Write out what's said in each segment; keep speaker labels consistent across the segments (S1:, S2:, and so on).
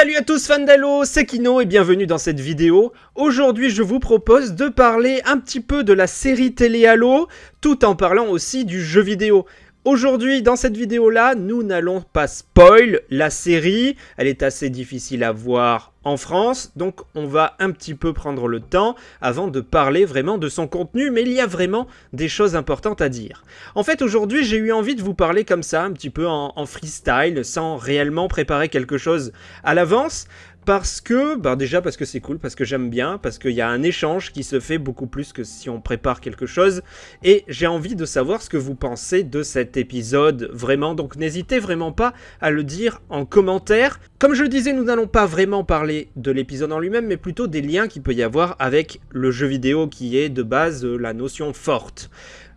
S1: Salut à tous fans d'Halo, c'est Kino et bienvenue dans cette vidéo. Aujourd'hui je vous propose de parler un petit peu de la série télé Halo, tout en parlant aussi du jeu vidéo. Aujourd'hui, dans cette vidéo-là, nous n'allons pas spoil la série. Elle est assez difficile à voir en France, donc on va un petit peu prendre le temps avant de parler vraiment de son contenu, mais il y a vraiment des choses importantes à dire. En fait, aujourd'hui, j'ai eu envie de vous parler comme ça, un petit peu en, freestyle, sans réellement préparer quelque chose à l'avance, parce que, bah déjà parce que c'est cool, parce que j'aime bien, parce qu'il y a un échange qui se fait beaucoup plus que si on prépare quelque chose, et j'ai envie de savoir ce que vous pensez de cet épisode, vraiment, donc n'hésitez vraiment pas à le dire en commentaire. Comme je le disais, nous n'allons pas vraiment parler de l'épisode en lui-même, mais plutôt des liens qu'il peut y avoir avec le jeu vidéo qui est de base la notion forte.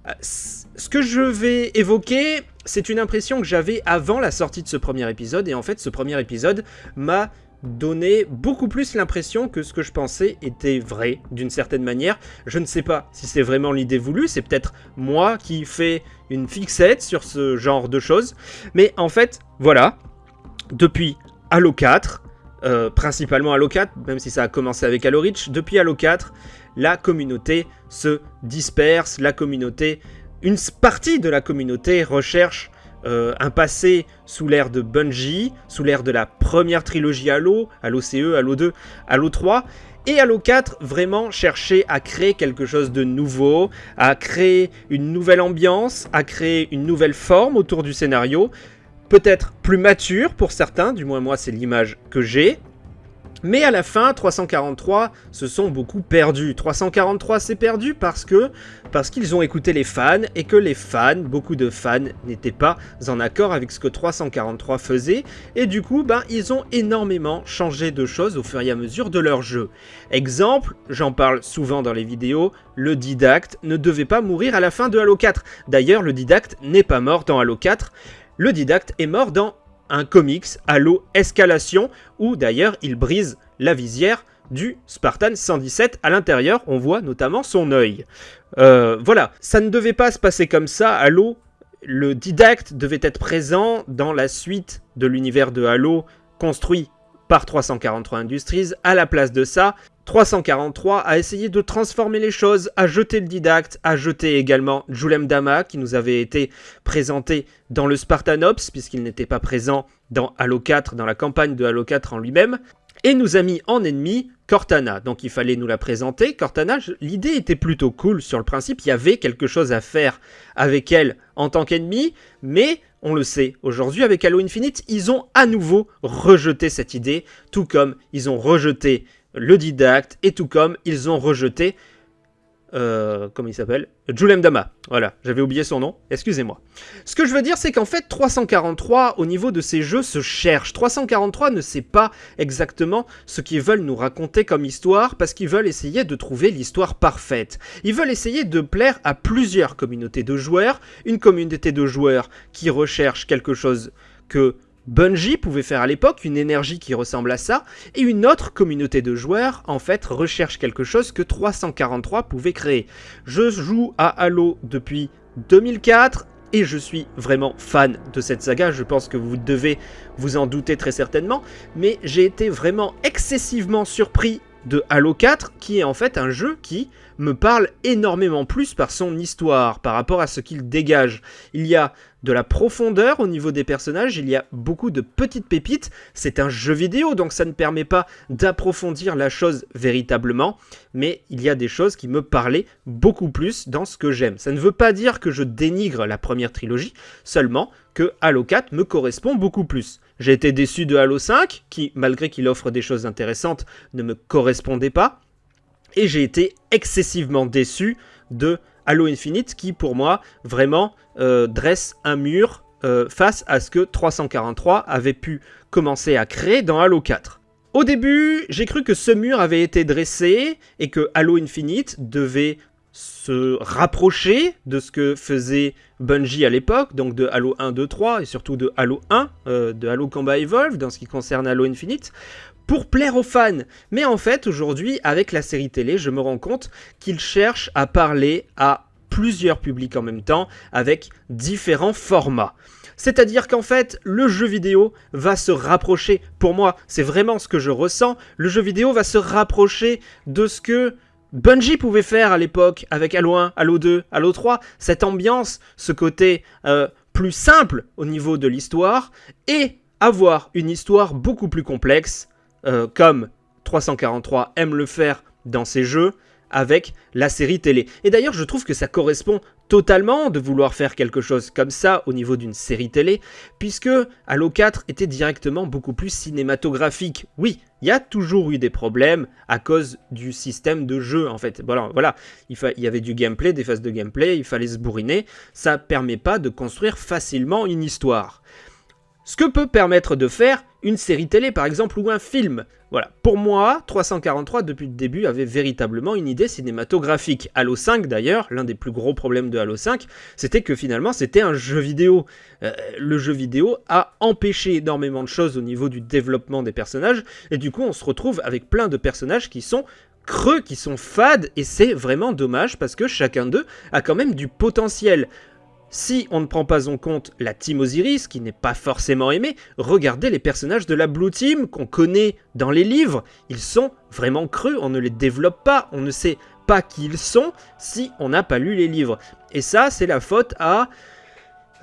S1: Euh, ce que je vais évoquer, c'est une impression que j'avais avant la sortie de ce premier épisode, et en fait ce premier épisode m'a donnait beaucoup plus l'impression que ce que je pensais était vrai, d'une certaine manière. Je ne sais pas si c'est vraiment l'idée voulue, c'est peut-être moi qui fais une fixette sur ce genre de choses. Mais en fait, voilà, depuis Halo 4, euh, principalement Halo 4, même si ça a commencé avec Halo Reach, depuis Halo 4, la communauté se disperse, la communauté, une partie de la communauté recherche euh, un passé sous l'ère de Bungie, sous l'ère de la première trilogie Halo, Halo CE, Halo 2, Halo 3, et Halo 4 vraiment chercher à créer quelque chose de nouveau, à créer une nouvelle ambiance, à créer une nouvelle forme autour du scénario, peut-être plus mature pour certains, du moins moi c'est l'image que j'ai, mais à la fin, 343 se sont beaucoup perdus. 343 s'est perdu parce que parce qu'ils ont écouté les fans et que les fans, beaucoup de fans, n'étaient pas en accord avec ce que 343 faisait et du coup, ben, ils ont énormément changé de choses au fur et à mesure de leur jeu. Exemple, j'en parle souvent dans les vidéos, le didacte ne devait pas mourir à la fin de Halo 4. D'ailleurs, le didacte n'est pas mort dans Halo 4. Le didacte est mort dans un comics Halo Escalation, où d'ailleurs il brise la visière du Spartan 117 à l'intérieur, on voit notamment son œil. Euh, voilà, ça ne devait pas se passer comme ça, Halo, le didacte devait être présent dans la suite de l'univers de Halo construit par 343 Industries, à la place de ça, 343 a essayé de transformer les choses, a jeté le didacte, a jeté également Julem Dama qui nous avait été présenté dans le Spartanops puisqu'il n'était pas présent dans Halo 4, dans la campagne de Halo 4 en lui-même, et nous a mis en ennemi Cortana. Donc il fallait nous la présenter. Cortana, l'idée était plutôt cool sur le principe, il y avait quelque chose à faire avec elle en tant qu'ennemi, mais on le sait, aujourd'hui avec Halo Infinite, ils ont à nouveau rejeté cette idée, tout comme ils ont rejeté le didacte, et tout comme ils ont rejeté, euh, comment il s'appelle? Julem Dama. Voilà, j'avais oublié son nom, excusez-moi. Ce que je veux dire, c'est qu'en fait, 343, au niveau de ces jeux, se cherche. 343 ne sait pas exactement ce qu'ils veulent nous raconter comme histoire, parce qu'ils veulent essayer de trouver l'histoire parfaite. Ils veulent essayer de plaire à plusieurs communautés de joueurs, une communauté de joueurs qui recherche quelque chose que Bungie pouvait faire à l'époque une énergie qui ressemble à ça, et une autre communauté de joueurs, en fait, recherche quelque chose que 343 pouvait créer. Je joue à Halo depuis 2004, et je suis vraiment fan de cette saga, je pense que vous devez vous en douter très certainement, mais j'ai été vraiment excessivement surpris de Halo 4, qui est en fait un jeu qui me parle énormément plus par son histoire, par rapport à ce qu'il dégage. Il y a de la profondeur au niveau des personnages, il y a beaucoup de petites pépites, c'est un jeu vidéo donc ça ne permet pas d'approfondir la chose véritablement, mais il y a des choses qui me parlaient beaucoup plus dans ce que j'aime. Ça ne veut pas dire que je dénigre la première trilogie, seulement que Halo 4 me correspond beaucoup plus. J'ai été déçu de Halo 5, qui malgré qu'il offre des choses intéressantes, ne me correspondait pas, et j'ai été excessivement déçu de Halo Infinite qui pour moi vraiment euh, dresse un mur euh, face à ce que 343 avait pu commencer à créer dans Halo 4. Au début, j'ai cru que ce mur avait été dressé et que Halo Infinite devait se rapprocher de ce que faisait Bungie à l'époque, donc de Halo 1, 2, 3 et surtout de Halo 1, euh, de Halo Combat Evolved dans ce qui concerne Halo Infinite, pour plaire aux fans. Mais en fait, aujourd'hui, avec la série télé, je me rends compte qu'ils cherchent à parler à plusieurs publics en même temps avec différents formats. C'est-à-dire qu'en fait, le jeu vidéo va se rapprocher, pour moi, c'est vraiment ce que je ressens, le jeu vidéo va se rapprocher de ce que Bungie pouvait faire à l'époque avec Halo 1, Halo 2, Halo 3, cette ambiance, ce côté euh, plus simple au niveau de l'histoire, et avoir une histoire beaucoup plus complexe, euh, comme 343 aime le faire dans ses jeux, avec la série télé. Et d'ailleurs, je trouve que ça correspond totalement de vouloir faire quelque chose comme ça au niveau d'une série télé, puisque Halo 4 était directement beaucoup plus cinématographique. Oui, il y a toujours eu des problèmes à cause du système de jeu, en fait. Voilà, voilà. Il, y avait du gameplay, des phases de gameplay, il fallait se bourriner. Ça permet pas de construire facilement une histoire. Ce que peut permettre de faire une série télé par exemple ou un film. Voilà, pour moi, 343 depuis le début avait véritablement une idée cinématographique. Halo 5 d'ailleurs, l'un des plus gros problèmes de Halo 5, c'était que finalement c'était un jeu vidéo. Euh, le jeu vidéo a empêché énormément de choses au niveau du développement des personnages, et du coup on se retrouve avec plein de personnages qui sont creux, qui sont fades, et c'est vraiment dommage parce que chacun d'eux a quand même du potentiel. Si on ne prend pas en compte la Team Osiris, qui n'est pas forcément aimée, regardez les personnages de la Blue Team qu'on connaît dans les livres. Ils sont vraiment creux, on ne les développe pas, on ne sait pas qui ils sont si on n'a pas lu les livres. Et ça, c'est la faute à...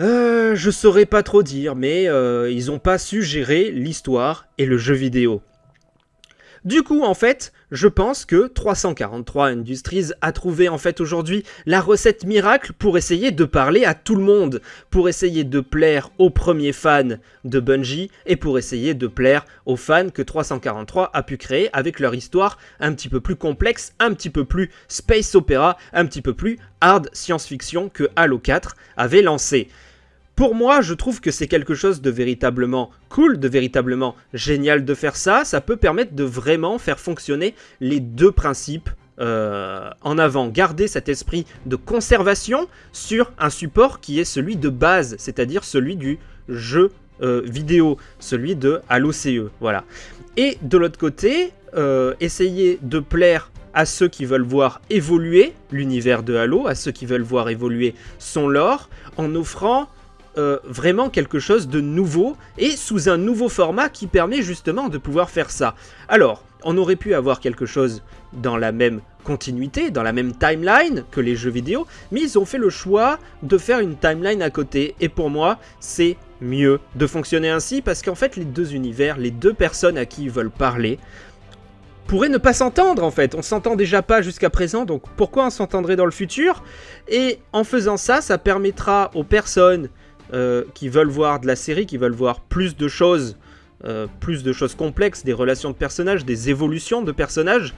S1: Euh, je saurais pas trop dire, mais euh, ils n'ont pas su gérer l'histoire et le jeu vidéo. Du coup, en fait, je pense que 343 Industries a trouvé en fait aujourd'hui la recette miracle pour essayer de parler à tout le monde, pour essayer de plaire aux premiers fans de Bungie et pour essayer de plaire aux fans que 343 a pu créer avec leur histoire un petit peu plus complexe, un petit peu plus space opéra, un petit peu plus hard science-fiction que Halo 4 avait lancé. Pour moi, je trouve que c'est quelque chose de véritablement cool, de véritablement génial de faire ça. Ça peut permettre de vraiment faire fonctionner les deux principes euh, en avant. Garder cet esprit de conservation sur un support qui est celui de base, c'est-à-dire celui du jeu euh, vidéo, celui de Halo CE. Voilà. Et de l'autre côté, euh, essayer de plaire à ceux qui veulent voir évoluer l'univers de Halo, à ceux qui veulent voir évoluer son lore, en offrant euh, vraiment quelque chose de nouveau et sous un nouveau format qui permet justement de pouvoir faire ça. Alors, on aurait pu avoir quelque chose dans la même continuité, dans la même timeline que les jeux vidéo, mais ils ont fait le choix de faire une timeline à côté, et pour moi, c'est mieux de fonctionner ainsi, parce qu'en fait, les deux univers, les deux personnes à qui ils veulent parler, pourraient ne pas s'entendre en fait. On s'entend déjà pas jusqu'à présent, donc pourquoi on s'entendrait dans le futur? Et en faisant ça, ça permettra aux personnes euh, qui veulent voir de la série, qui veulent voir plus de choses, euh, plus de choses complexes, des relations de personnages, des évolutions de personnages,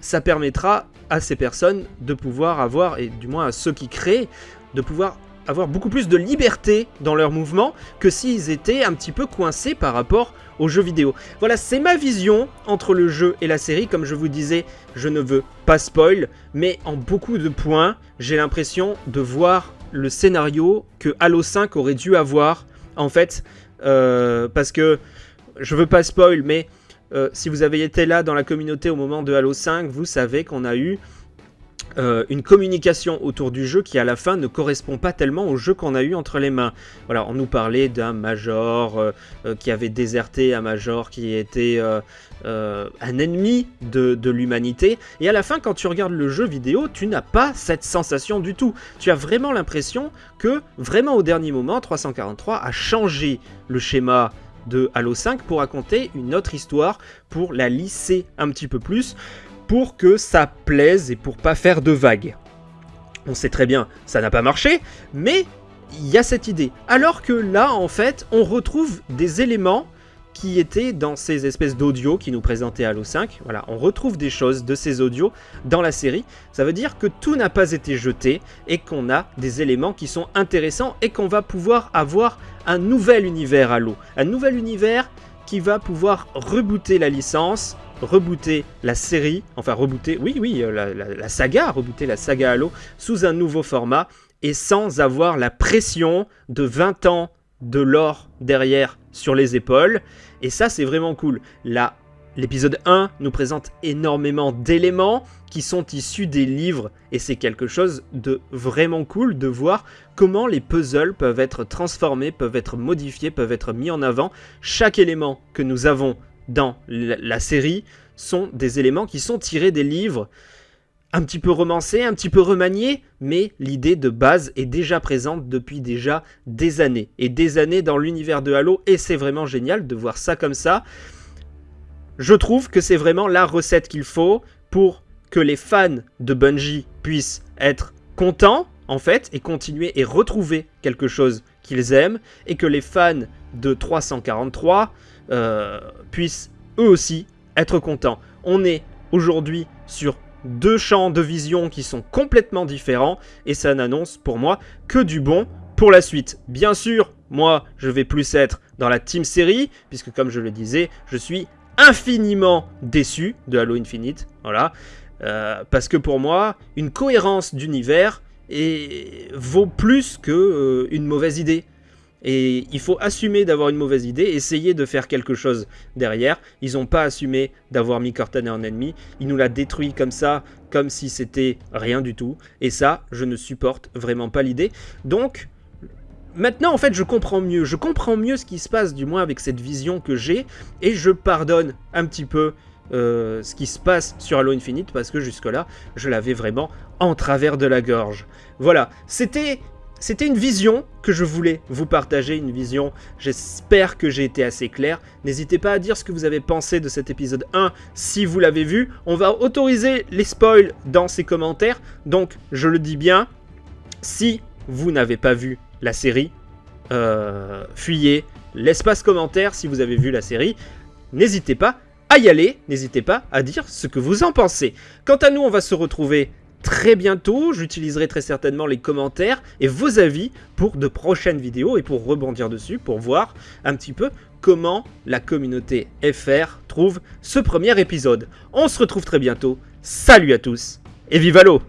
S1: ça permettra à ces personnes de pouvoir avoir, et du moins à ceux qui créent, de pouvoir avoir beaucoup plus de liberté dans leurs mouvements que s'ils étaient un petit peu coincés par rapport aux jeux vidéo. Voilà, c'est ma vision entre le jeu et la série. Comme je vous disais, je ne veux pas spoil, mais en beaucoup de points, j'ai l'impression de voir le scénario que Halo 5 aurait dû avoir, en fait, euh, parce que, je veux pas spoil, mais euh, si vous avez été là dans la communauté au moment de Halo 5, vous savez qu'on a eu euh, une communication autour du jeu qui à la fin ne correspond pas tellement au jeu qu'on a eu entre les mains. Voilà, on nous parlait d'un Major euh, euh, qui avait déserté, un Major qui était un ennemi de, de l'humanité. Et à la fin, quand tu regardes le jeu vidéo, tu n'as pas cette sensation du tout. Tu as vraiment l'impression que, vraiment au dernier moment, 343 a changé le schéma de Halo 5 pour raconter une autre histoire, pour la lisser un petit peu plus pour que ça plaise et pour pas faire de vagues. On sait très bien, ça n'a pas marché, mais il y a cette idée. Alors que là, en fait, on retrouve des éléments qui étaient dans ces espèces d'audio qui nous présentaient Halo 5. Voilà, on retrouve des choses de ces audios dans la série. Ça veut dire que tout n'a pas été jeté et qu'on a des éléments qui sont intéressants et qu'on va pouvoir avoir un nouvel univers Halo. Un nouvel univers qui va pouvoir rebooter la licence, rebooter la série, enfin rebooter, oui, oui, euh, la, saga, rebooter la saga Halo sous un nouveau format et sans avoir la pression de 20 ans de l'or derrière sur les épaules. Et ça, c'est vraiment cool. La L'épisode 1 nous présente énormément d'éléments qui sont issus des livres et c'est quelque chose de vraiment cool de voir comment les puzzles peuvent être transformés, peuvent être modifiés, peuvent être mis en avant. Chaque élément que nous avons dans la série sont des éléments qui sont tirés des livres un petit peu romancés, un petit peu remaniés, mais l'idée de base est déjà présente depuis déjà des années. Et des années dans l'univers de Halo, et c'est vraiment génial de voir ça comme ça. Je trouve que c'est vraiment la recette qu'il faut pour que les fans de Bungie puissent être contents, en fait, et continuer et retrouver quelque chose qu'ils aiment, et que les fans de 343 euh, puissent eux aussi être contents. On est aujourd'hui sur deux champs de vision qui sont complètement différents, et ça n'annonce pour moi que du bon pour la suite. Bien sûr, moi, je vais plus être dans la team série, puisque comme je le disais, je suis infiniment déçu de Halo Infinite, voilà, euh, parce que pour moi, une cohérence d'univers vaut plus qu'une euh, mauvaise idée. Et il faut assumer d'avoir une mauvaise idée, essayer de faire quelque chose derrière. Ils n'ont pas assumé d'avoir mis Cortana en ennemi. Ils nous l'a détruit comme ça, comme si c'était rien du tout. Et ça, je ne supporte vraiment pas l'idée. Donc, maintenant, en fait, je comprends mieux. Je comprends mieux ce qui se passe, du moins avec cette vision que j'ai. Et je pardonne un petit peu euh, ce qui se passe sur Halo Infinite parce que jusque-là, je l'avais vraiment en travers de la gorge. Voilà, c'était c'était une vision que je voulais vous partager, une vision, j'espère que j'ai été assez clair. N'hésitez pas à dire ce que vous avez pensé de cet épisode 1 si vous l'avez vu. On va autoriser les spoils dans ces commentaires, donc je le dis bien, si vous n'avez pas vu la série, euh, fuyez l'espace commentaire si vous avez vu la série. N'hésitez pas à y aller, n'hésitez pas à dire ce que vous en pensez. Quant à nous, on va se retrouver très bientôt. J'utiliserai très certainement les commentaires et vos avis pour de prochaines vidéos et pour rebondir dessus, pour voir un petit peu comment la communauté FR trouve ce premier épisode. On se retrouve très bientôt. Salut à tous et vive l'eau